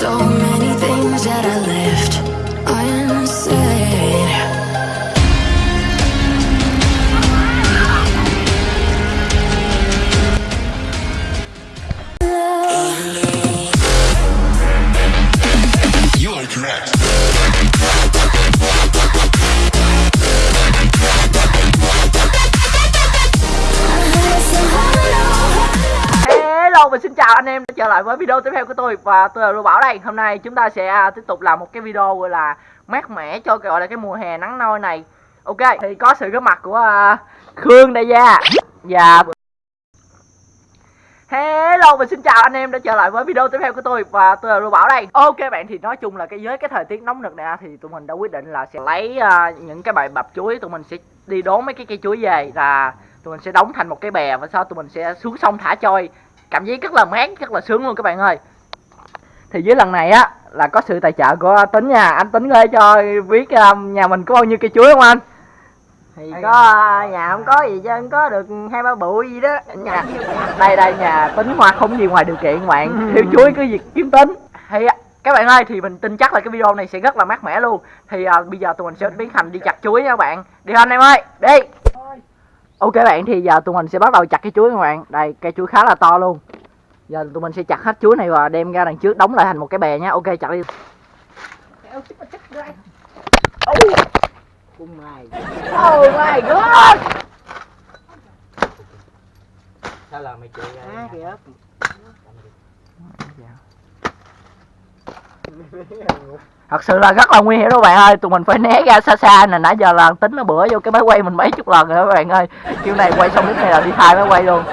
so many things that I left Vâng, và xin chào anh em đã trở lại với video tiếp theo của tôi và tôi là Lưu Bảo đây. Hôm nay chúng ta sẽ à, tiếp tục làm một cái video gọi là mát mẻ cho gọi là cái mùa hè nắng nôi này. Ok, thì có sự góp mặt của à, Khương đây nha. Và Hello, và xin chào anh em đã trở lại với video tiếp theo của tôi và tôi là Lưu Bảo đây. Ok bạn, thì nói chung là cái với cái thời tiết nóng nực này thì tụi mình đã quyết định là sẽ lấy à, những cái bài bập chuối tụi mình sẽ đi đốn mấy cái cây chuối về là tụi mình sẽ đóng thành một cái bè và sau tụi mình sẽ xuống sông thả trôi cảm giác rất là mát rất là sướng luôn các bạn ơi. Thì với lần này á là có sự tài trợ của tính nha. Anh tính ơi cho biết um, nhà mình có bao nhiêu cây chuối không anh? Thì có à, nhà không có gì chứ không có được hai ba bụi gì đó. Nhà, đây đây nhà tính hoa không gì ngoài điều kiện bạn. Thiếu chuối cứ việc kiếm tính. Thì các bạn ơi thì mình tin chắc là cái video này sẽ rất là mát mẻ luôn. Thì à, bây giờ tụi mình sẽ biến thành đi chặt chuối nha các bạn. Đi anh em ơi đi ok bạn thì giờ tụi mình sẽ bắt đầu chặt cái chuối các bạn. Đây cây chuối khá là to luôn. Giờ tụi mình sẽ chặt hết chuối này và đem ra đằng trước đóng lại thành một cái bè nhá. Ok chặt đi. Cung mày oh my god! Sao là mày chị à, kìa thật sự là rất là nguy hiểm đó bạn ơi. Tụi mình phải né ra xa xa nè. Nãy giờ là tính nó bữa vô cái máy quay mình mấy chục lần rồi các bạn ơi. Kiểu này quay xong lúc này là đi thay máy quay luôn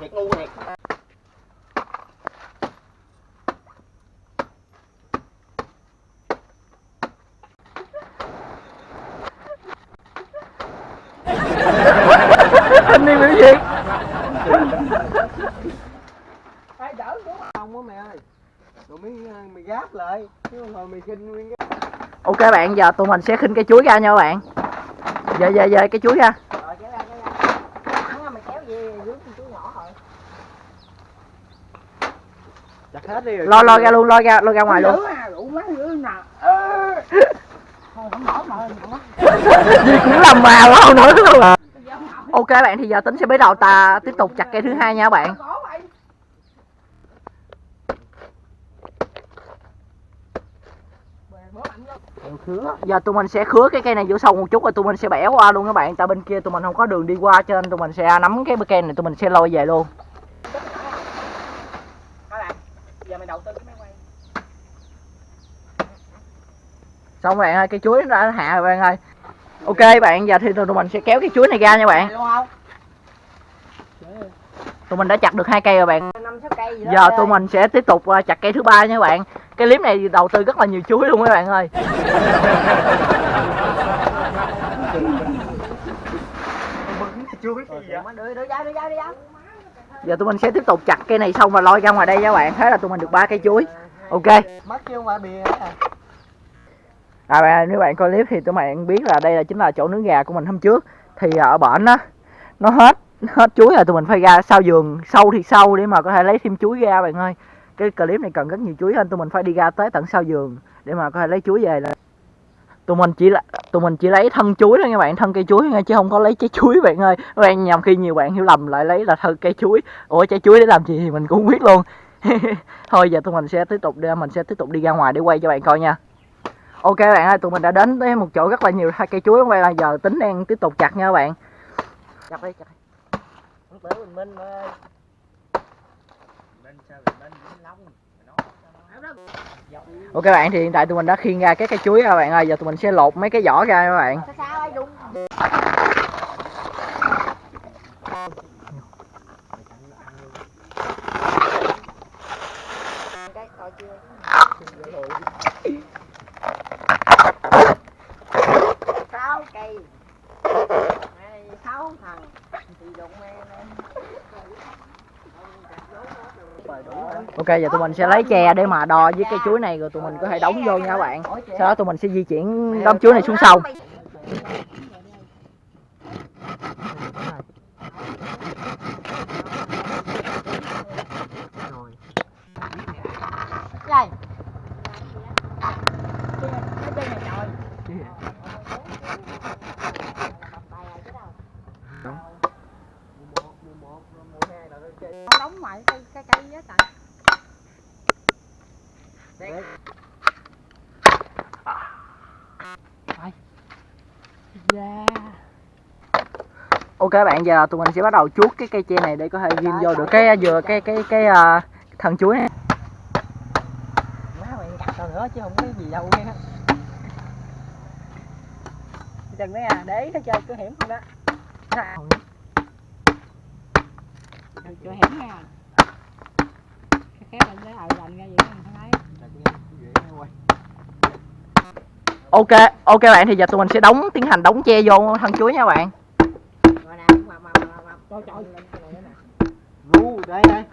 thiệt ngu thiệt anh đi biểu diễn phải đỡ đúng không á mày ơi rồi mới ờ, mày gáp lại chứ không thôi mày kinh nguyên cái ok bạn, giờ tụi mình sẽ khinh cái chuối ra nha các bạn. Về về về cái chuối ra. Ra chặt hết đi rồi lo lo ra luôn, lo ra lo ra ngoài luôn. Không nổi gì cũng làm mà lâu nữa luôn à. Ok bạn, thì giờ tính sẽ bắt đầu ta tiếp tục chặt cây thứ hai nha các bạn có mày bố mạnh lắm giờ tụi mình sẽ khứa cái cây này vô sâu một chút rồi tụi mình sẽ bẻ qua luôn các bạn. Tại bên kia tụi mình không có đường đi qua cho nên tụi mình sẽ nắm cái cây này tụi mình sẽ lôi về luôn. Xong bạn ơi cây chuối nó đã hạ rồi bạn ơi. Ok bạn giờ thì tụi mình sẽ kéo cái chuối này ra nha bạn. Tụi mình đã chặt được hai cây rồi bạn. Giờ tụi mình sẽ tiếp tục ờ, chặt cây thứ ba nha bạn cái clip này đầu tư rất là nhiều chuối luôn các bạn ơi. Giờ tụi mình sẽ tiếp tục chặt cây này xong và lôi ra ngoài đây các bạn. Thế là tụi mình được ba cây chuối. Ok. À bạn nếu bạn coi clip thì tụi bạn biết là đây là chính là chỗ nướng gà của mình hôm trước. Thì à, ở bển á, nó hết hết chuối rồi tụi mình phải ra sau giường sâu thì sâu để mà có thể lấy thêm chuối ra bạn ơi. Cái clip này cần rất nhiều chuối nên tụi mình phải đi ra tới tận sau giường để mà có thể lấy chuối về là Tụi mình chỉ là tụi mình chỉ lấy thân chuối thôi nha bạn, thân cây chuối nha chứ không có lấy trái chuối bạn ơi. Các bạn nhầm khi nhiều bạn hiểu lầm lại lấy là thân cây chuối. Ủa trái chuối để làm gì thì mình cũng biết luôn. Thôi giờ tụi mình sẽ tiếp tục đi mình sẽ tiếp tục đi ra ngoài để quay cho bạn coi nha. Ok bạn ơi, tụi mình đã đến tới một chỗ rất là nhiều hai cây chuối quay là giờ tính đang tiếp tục chặt nha các bạn. Chặt đi, chặt đi. Minh ơi Ok bạn thì hiện tại tụi mình đã khiêng ra cái cây chuối các bạn ơi, giờ tụi mình sẽ lột mấy cái vỏ ra các bạn. sao sao ai đúng cái coi chưa? Sao sáu cây. Sáu thằng. Thì đụng lên ok, giờ tụi mình sẽ lấy tre để mà đo với cây chuối này rồi tụi mình có thể đóng vô nha các bạn sau đó tụi mình sẽ di chuyển đống chuối này xuống sông Đây. đóng ngoài cái cái cây á tại ok các bạn giờ tụi mình sẽ bắt đầu chuốt cái cây tre này để có thể ghim vô được cái dừa cái cái cái à, thân chuối này. Má mày cắt tao nữa chứ không có gì đâu nha. Chừng đấy à để ý nó chơi cứ hiểm không đó. Chưa hiểm nha. Cái khép lên để ờ lành ra vậy không thấy ok ok bạn thì giờ tụi mình sẽ đóng tiến hành đóng che vô thân chuối nha bạn rồi nè mà